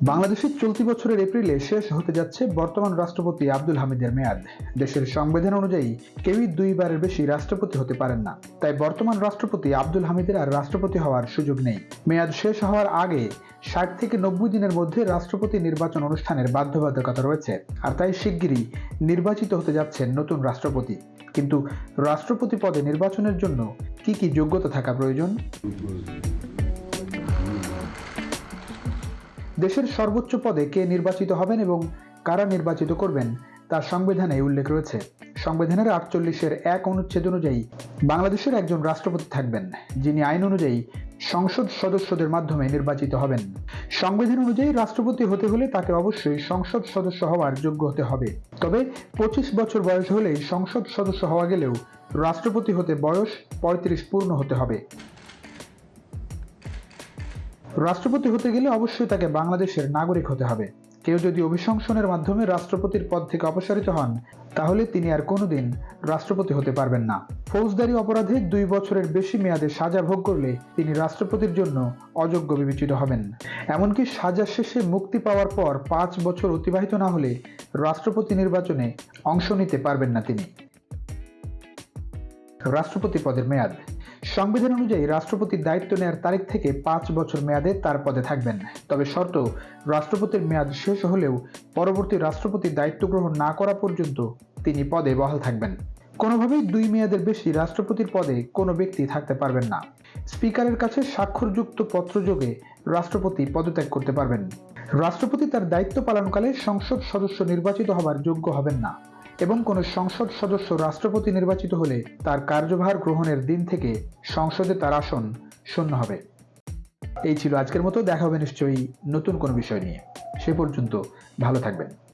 বাংলাদেশের চলতি বছরের এপ্রিলে শেষ হতে যাচ্ছে বর্তমান রাষ্ট্রপতি আব্দুল হামিদের মেয়াদ। দেশের সংবিধান অনুযায়ী কেউই দুইবারের বেশি রাষ্ট্রপতি হতে পারেন না। তাই বর্তমান রাষ্ট্রপতি আব্দুল হামিদের আর রাষ্ট্রপতি হওয়ার সুযোগ নেই। মেয়াদ শেষ হওয়ার আগে ষাট থেকে নব্বই দিনের মধ্যে রাষ্ট্রপতি নির্বাচন অনুষ্ঠানের বাধ্যবাধকতা রয়েছে। আর তাই শিগগিরই নির্বাচিত হতে যাচ্ছেন নতুন রাষ্ট্রপতি। কিন্তু রাষ্ট্রপতি পদে নির্বাচনের জন্য কি কি যোগ্যতা থাকা প্রয়োজন? দেশের সর্বোচ্চ পদে কে নির্বাচিত হবেন এবং কারা নির্বাচিত করবেন তা সংবিধানে উল্লেখ রয়েছে। সংবিধানের আটচল্লিশের এক অনুচ্ছেদ অনুযায়ী বাংলাদেশের একজন রাষ্ট্রপতি থাকবেন, যিনি আইন অনুযায়ী সংসদ সদস্যদের মাধ্যমে নির্বাচিত হবেন। সংবিধান অনুযায়ী রাষ্ট্রপতি হতে হলে তাকে অবশ্যই সংসদ সদস্য হওয়ার যোগ্য হতে হবে। তবে পঁচিশ বছর বয়স হলেই সংসদ সদস্য হওয়া গেলেও রাষ্ট্রপতি হতে বয়স পঁয়ত্রিশ পূর্ণ হতে হবে। রাষ্ট্রপতি হতে গেলে অবশ্যই তাকে বাংলাদেশের নাগরিক হতে হবে। কেউ যদি অভিশংসনের মাধ্যমে রাষ্ট্রপতির পদ থেকে অপসারিত হন, তাহলে তিনি আর কোনোদিন রাষ্ট্রপতি হতে পারবেন না। ফৌজদারি অপরাধে দুই বছরের বেশি মেয়াদে সাজা ভোগ করলে তিনি রাষ্ট্রপতির জন্য অযোগ্য বিবেচিত হবেন। এমনকি সাজা শেষে মুক্তি পাওয়ার পর পাঁচ বছর অতিবাহিত না হলে রাষ্ট্রপতি নির্বাচনে অংশ নিতে পারবেন না তিনি। রাষ্ট্রপতি পদের মেয়াদ সংবিধান অনুযায়ী রাষ্ট্রপতির দায়িত্ব নেওয়ার তারিখ থেকে পাঁচ বছর মেয়াদে তার পদে থাকবেন। তবে শর্ত, রাষ্ট্রপতির মেয়াদ শেষ হলেও পরবর্তী রাষ্ট্রপতি দায়িত্ব গ্রহণ না করা পর্যন্ত তিনি পদে বহাল থাকবেন। কোনোভাবেই দুই মেয়াদের বেশি রাষ্ট্রপতির পদে কোনো ব্যক্তি থাকতে পারবেন না। স্পিকারের কাছে স্বাক্ষরযুক্ত পত্রযোগে রাষ্ট্রপতি পদত্যাগ করতে পারবেন। রাষ্ট্রপতি তার দায়িত্ব পালনকালে সংসদ সদস্য নির্বাচিত হবার যোগ্য হবেন না। এবং কোনো সংসদ সদস্য রাষ্ট্রপতি নির্বাচিত হলে তার কার্যভার গ্রহণের দিন থেকে সংসদে তার আসন শূন্য হবে। এই ছিল আজকের মতো। দেখা হবে নিশ্চয়ই নতুন কোনো বিষয় নিয়ে। সে পর্যন্ত ভালো থাকবেন।